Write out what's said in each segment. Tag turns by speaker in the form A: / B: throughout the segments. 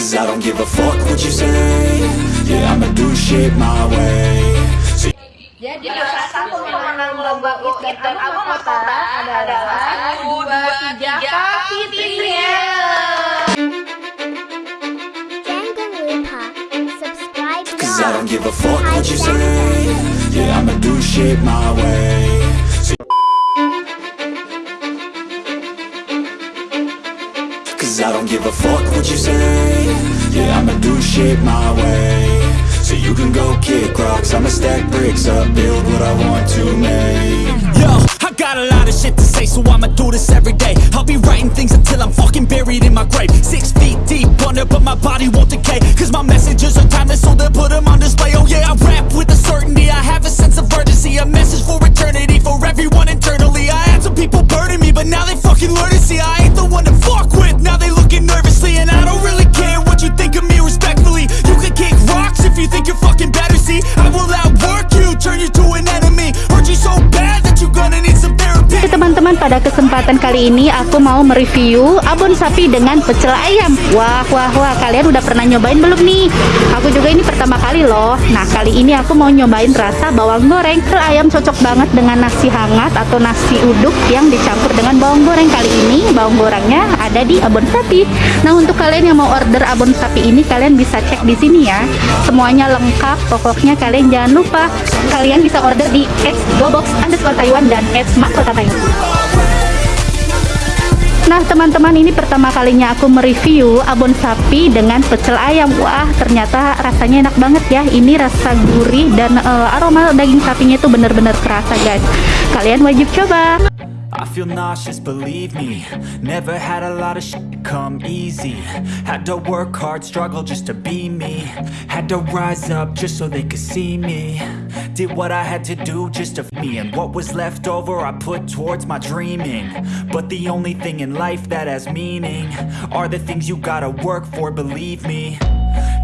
A: Cause I don't give a fuck what you say. Yeah, I'ma do shit my way. So
B: Jadi salah satu pemenang lomba UIT dan Abang Kota adalah dua tiga Fitria.
C: Jangan lupa subscribe
A: Cause I don't give a fuck what you say. Yeah, I'ma do shit my way Cause I don't give a fuck what you say Yeah, I'ma do shit my way So you can go kick rocks I'ma stack bricks up Build what I want to make
D: Yo, I got a lot of shit to say, so I'ma do this every day. I'll be writing things until I'm fucking buried in my grave. Six feet deep under, but my body won't decay. Cause my messages are timeless, so they'll put them on display. Oh yeah, I rap with a certainty, I have a sense of urgency. A message for eternity, for everyone internally. I had some people burning me, but now they fucking learn to see I
E: pada kesempatan kali ini aku mau mereview abon sapi dengan pecel ayam. Wah wah wah kalian udah pernah nyobain belum nih? Aku juga ini pertama kali loh. Nah kali ini aku mau nyobain rasa bawang goreng. Pecel ayam cocok banget dengan nasi hangat atau nasi uduk yang dicampur dengan bawang goreng. Kali ini bawang gorengnya ada di abon sapi. Nah untuk kalian yang mau order abon sapi ini kalian bisa cek di sini ya. Semuanya lengkap pokoknya kalian jangan lupa Kalian bisa order di @gobox underscore Taiwan dan @makota Taiwan Nah teman-teman ini pertama kalinya aku mereview abon sapi dengan pecel ayam. Wah ternyata rasanya enak banget ya. Ini rasa gurih dan eh, aroma daging sapinya itu bener-bener kerasa guys. Kalian wajib coba.
D: I feel nauseous, believe me. Never had a lot of shit come easy. Had to work hard, struggle just to be me. Had to rise up just so they could see me Did what I had to do just to me. And what was left over I put towards my dreaming. But the only thing in life that has meaning Are the things you gotta work for, believe me.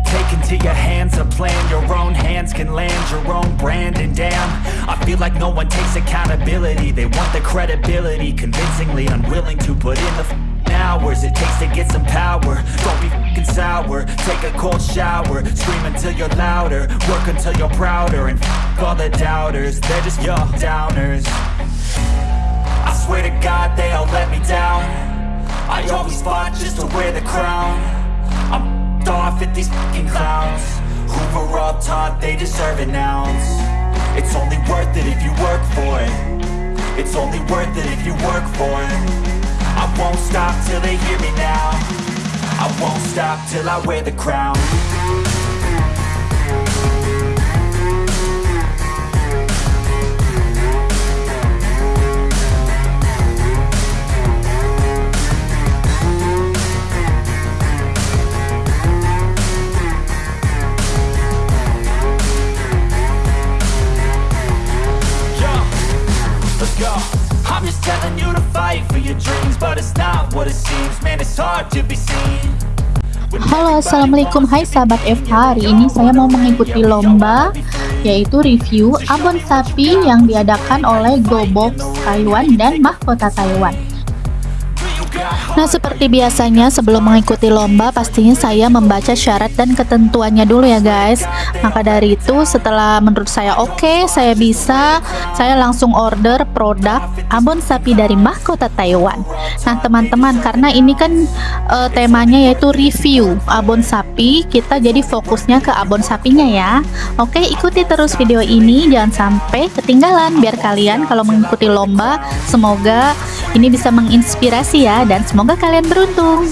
D: Take into your hands a plan. Your own hands can land your own brand. And damn, I feel like no one takes accountability. They want the credibility. Convincingly unwilling to put in the hours It takes to get some power. Don't be f***ing sour. Take a cold shower. Scream until you're louder. Work until you're prouder. And f*** all the doubters. They're just your downers. I swear to God they all let me down. I always fought just to wear the crown. I'm f***ed off at these fucking clowns. Were all taught they deserve an ounce. It's only worth it if you work for it. It's only worth it if you work for it won't stop till they hear me now I won't stop till I wear the crown let's go. Telling you to fight for your dreams, but it's not what it seems. Man, it's hard to be seen.
E: Halo assalamualaikum hai sahabat FH Hari ini saya mau mengikuti lomba Yaitu review abon sapi yang diadakan oleh GoBox Taiwan dan Mahkota Taiwan Nah, seperti biasanya sebelum mengikuti lomba pastinya saya membaca syarat dan ketentuannya dulu ya guys. Maka dari itu setelah menurut saya oke, saya bisa, saya langsung order produk abon sapi dari Mahkota Taiwan. Nah, teman-teman, karena ini kan eh, temanya yaitu review abon sapi, kita jadi fokusnya ke abon sapinya ya. Oke, ikuti terus video ini jangan sampai ketinggalan biar kalian kalau mengikuti lomba semoga ini bisa menginspirasi ya dan semoga kalian beruntung.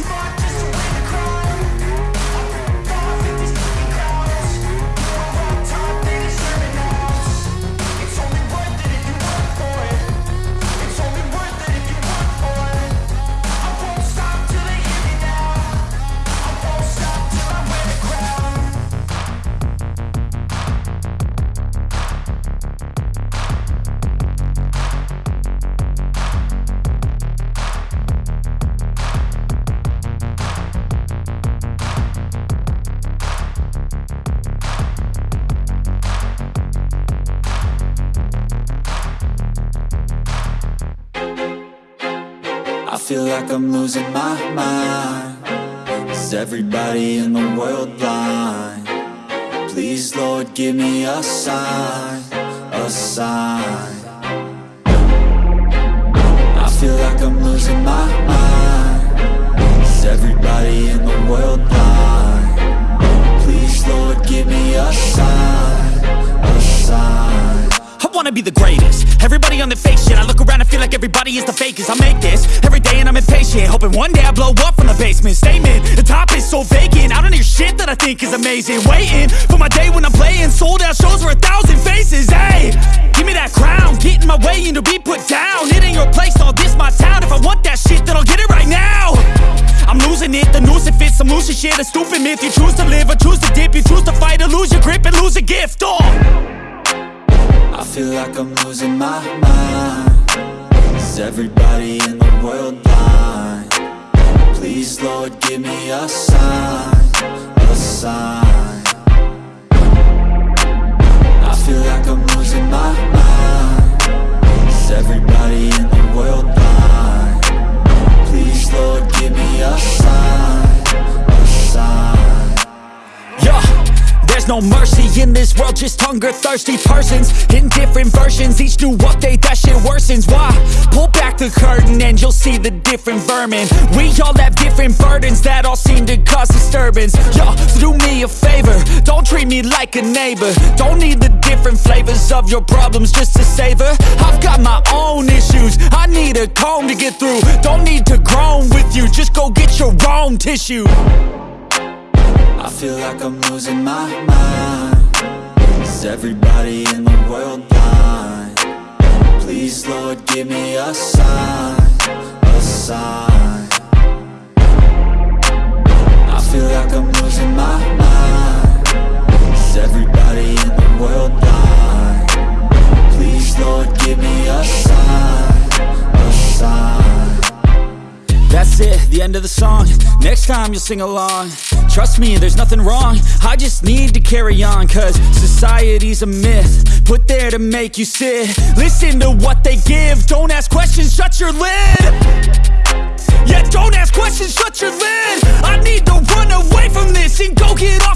A: I feel like I'm losing my mind
F: Is everybody in the world blind? Please, Lord, give me a sign, a sign. I feel like I'm losing my mind. Is everybody in the world blind? Please, Lord, give me a sign,
D: wanna be the greatest. Everybody on the fake shit I look around and feel like everybody is the fakest. I make this every day and I'm impatient Hoping one day I blow up from the basement. Statement, the top is so vacant I don't hear shit that I think is amazing. Waiting for my day when I'm playing Sold out shows for a thousand faces Hey, give me that crown Get in my way and to be put down. It ain't your place, all this my town. If I want that shit then I'll get it right now. I'm losing it, the noose it fits I'm losing shit, a stupid myth You choose to live or choose to dip. You choose to fight or lose your grip and lose a gift Oh
F: I feel like I'm losing my mind. Is everybody in the world blind? Please, Lord, give me a sign, a sign
D: there's no mercy in this world, just hunger thirsty persons in different versions. Each new update, that shit worsens. Why? Pull back the curtain and you'll see the different vermin. We all have different burdens that all seem to cause disturbance. Yo, so do me a favor, don't treat me like a neighbor. Don't need the different flavors of your problems just to savor. I've got my own issues, I need a comb to get through. Don't need to groan with you, just go get your own tissue.
F: I feel like I'm losing my mind Is everybody in the world blind? Please, Lord, give me a sign,
D: end of the song. Next time you'll sing along. Trust me, there's nothing wrong. I just need to carry on Cause society's a myth. Put there to make you sit. Listen to what they give. Don't ask questions, shut your lid. Yeah, don't ask questions, shut your lid. I need to run away from this And go get off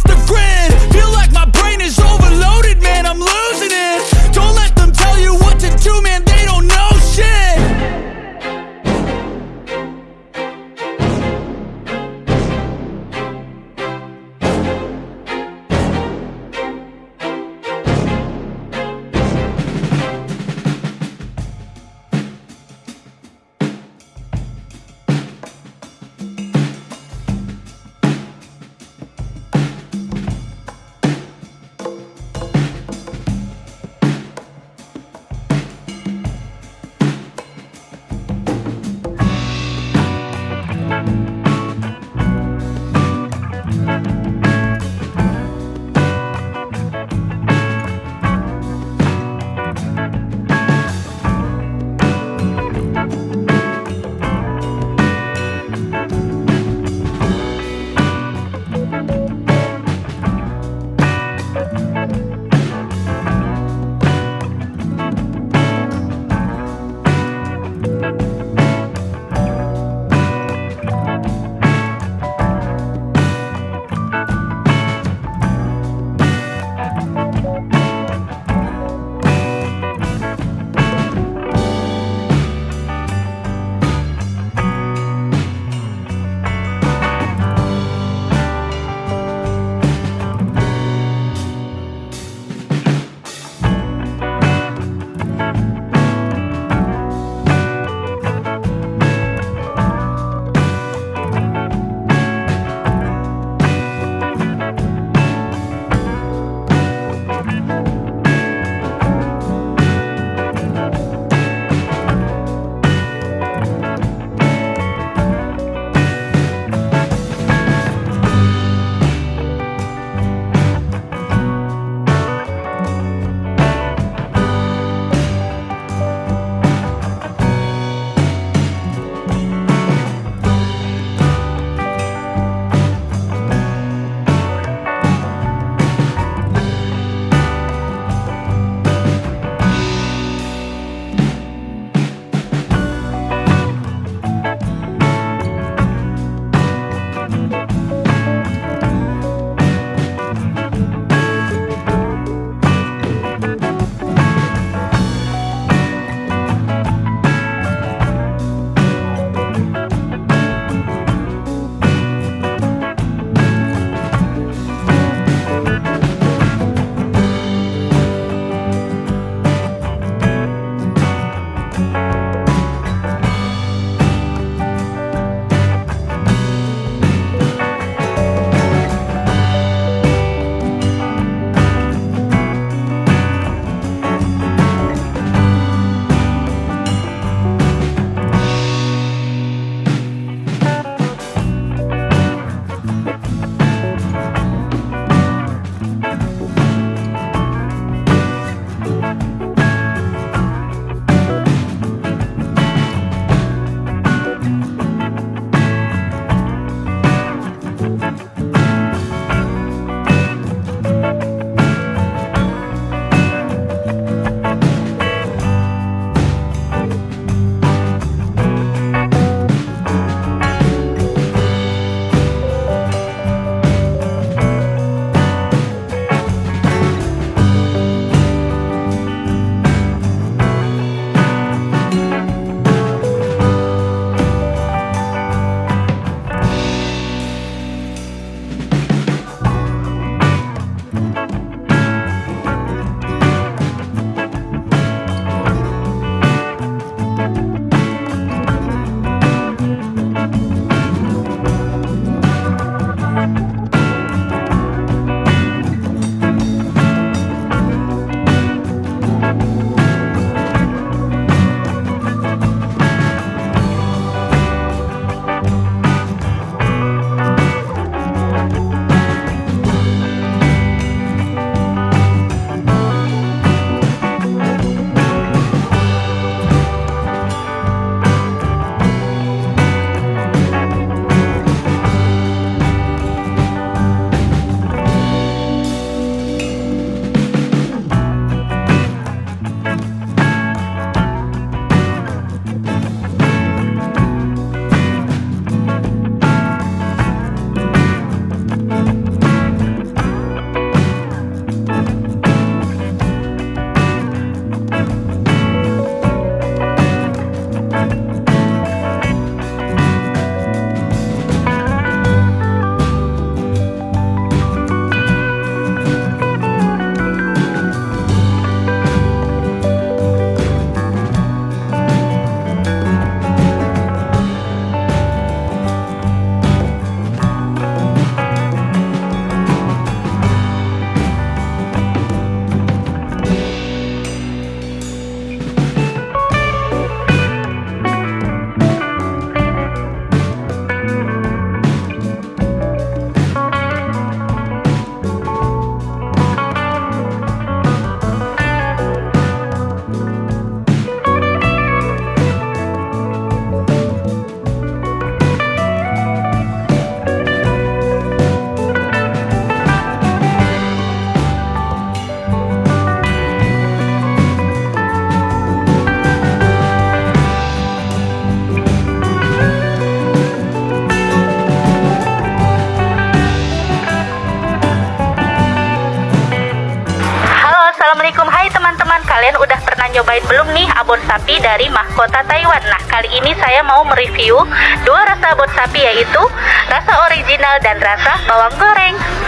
E: nyobain belum nih abon sapi dari mahkota Taiwan? Nah, kali ini saya mau mereview dua rasa abon sapi yaitu rasa original dan rasa bawang goreng.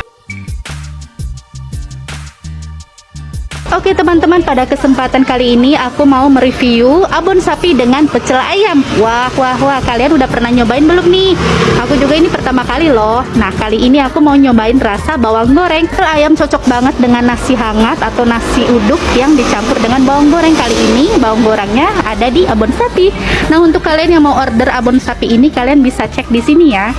E: Oke teman-teman, pada kesempatan kali ini aku mau mereview abon sapi dengan pecel ayam. Wah, wah, wah, kalian udah pernah nyobain belum nih? Aku juga ini pertama kali loh. Nah, kali ini aku mau nyobain rasa bawang goreng. Pecel ayam cocok banget dengan nasi hangat atau nasi uduk yang dicampur dengan bawang goreng. Kali ini bawang gorengnya ada di abon sapi. Nah, untuk kalian yang mau order abon sapi ini, kalian bisa cek di sini ya.